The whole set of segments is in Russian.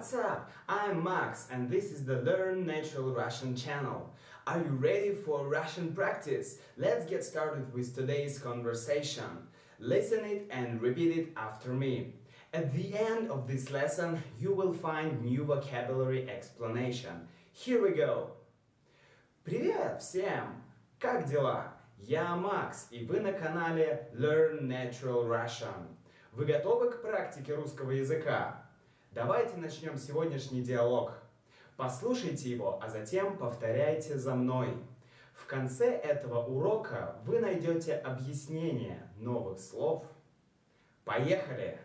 What's up? I'm Max and this is the Learn Natural Russian channel. Are you ready for Russian practice? Let's get started with today's conversation. Listen it and repeat it after me. At the end of this lesson, you will find new vocabulary explanation. Here we go. Привет всем! Как дела? Я Макс, и вы на канале Learn Natural Russian. Вы готовы к практике русского языка? Давайте начнем сегодняшний диалог. Послушайте его, а затем повторяйте за мной. В конце этого урока вы найдете объяснение новых слов. Поехали!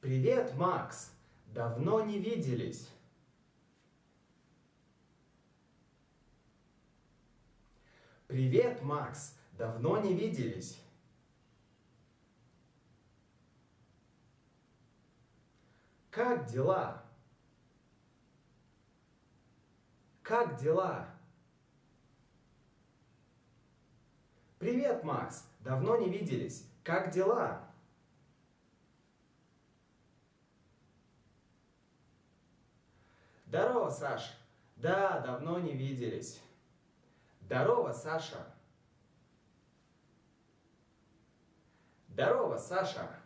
Привет, Макс! Давно не виделись. Привет, Макс! Давно не виделись. Как дела? Как дела? Привет, Макс! Давно не виделись. Как дела? Здорово, Саш! Да, давно не виделись. Здорово, Саша! Здорово, Саша!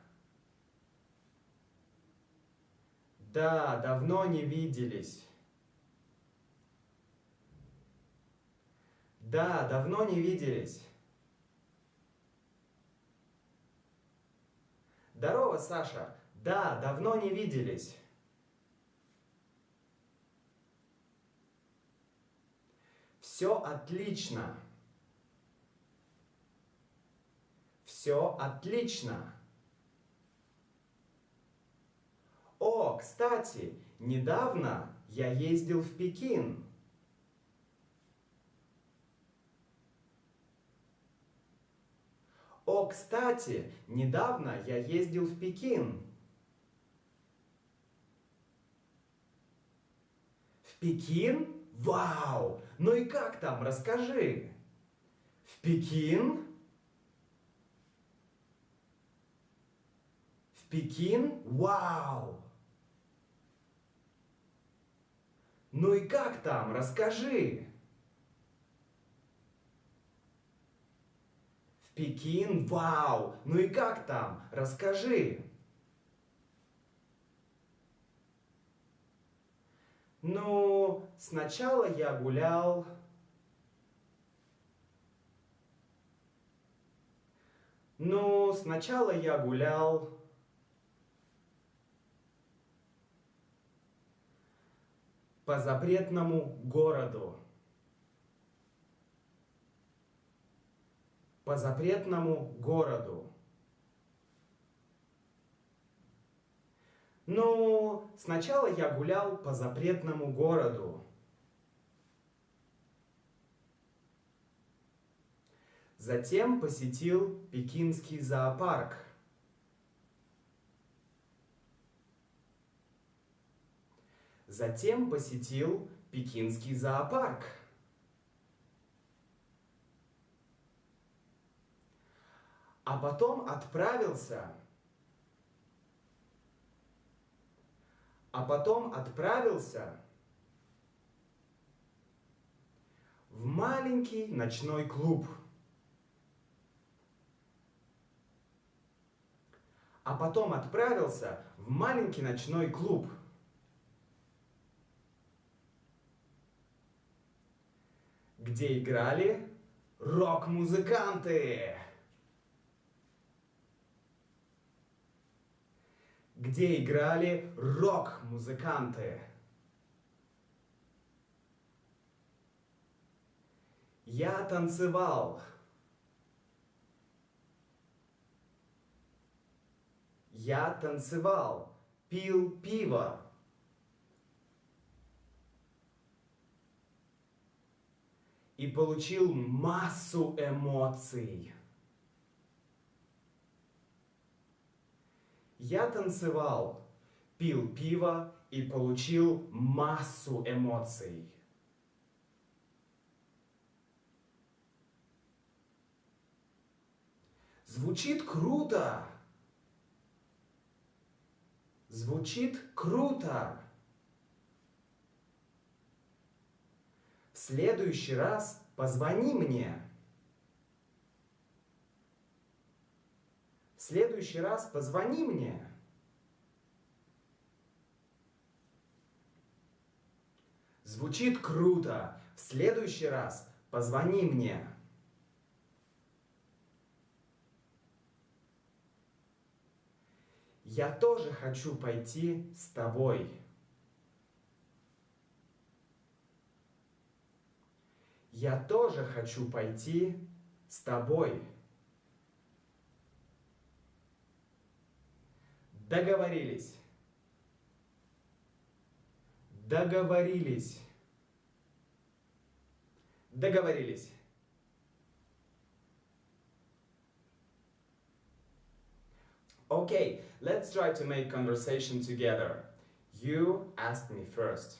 Да, давно не виделись. Да, давно не виделись. Здорово, Саша. Да, давно не виделись. Все отлично. Все отлично. О, кстати, недавно я ездил в Пекин. О, кстати, недавно я ездил в Пекин. В Пекин? Вау! Ну и как там, расскажи. В Пекин? В Пекин? Вау! Ну и как там, расскажи. В Пекин? Вау! Ну и как там, расскажи. Ну, сначала я гулял... Ну, сначала я гулял... По запретному городу. По запретному городу. Ну, сначала я гулял по запретному городу. Затем посетил Пекинский зоопарк. Затем посетил Пекинский зоопарк. А потом отправился а потом отправился в маленький ночной клуб. А потом отправился в маленький ночной клуб. Где играли рок-музыканты. где играли рок-музыканты. Я танцевал. Я танцевал, пил пиво. И получил массу эмоций. Я танцевал, пил пиво и получил массу эмоций. Звучит круто! Звучит круто. В следующий раз позвони мне. В следующий раз позвони мне. Звучит круто. В следующий раз позвони мне. Я тоже хочу пойти с тобой. Я тоже хочу пойти с тобой. Договорились. Договорились. Договорились. Okay, let's try to make conversation together. You ask me first.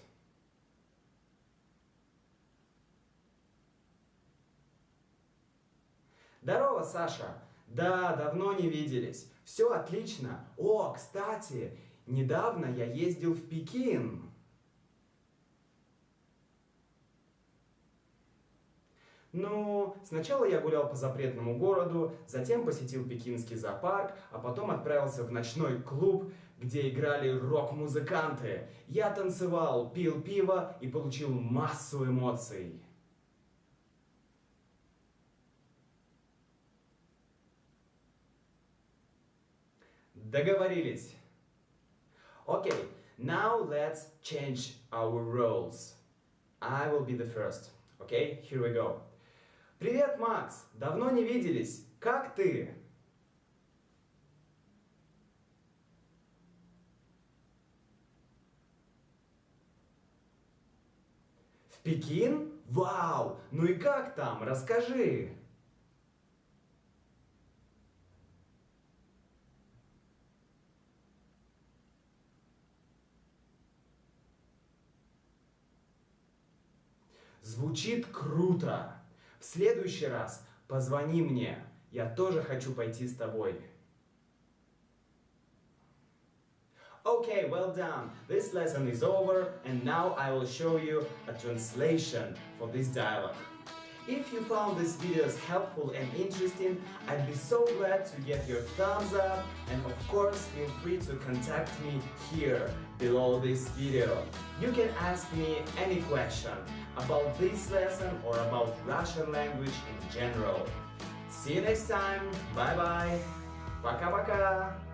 Здорово, Саша! Да, давно не виделись. Все отлично. О, кстати, недавно я ездил в Пекин. Ну, сначала я гулял по запретному городу, затем посетил пекинский зоопарк, а потом отправился в ночной клуб, где играли рок-музыканты. Я танцевал, пил пиво и получил массу эмоций. Договорились. Okay, now let's change our roles. I will be the first. Okay, here we go. Привет, Макс! Давно не виделись. Как ты? В Пекин? Вау! Ну и как там? Расскажи! Звучит круто! В следующий раз позвони мне, я тоже хочу пойти с тобой. Okay, well done. This lesson is over and now I will show you a translation for this dialogue. If you found these videos helpful and interesting, I'd be so glad to get your thumbs up and of course feel free to contact me here below this video. You can ask me any question about this lesson or about Russian language in general. See you next time. Bye bye. Пока-пока.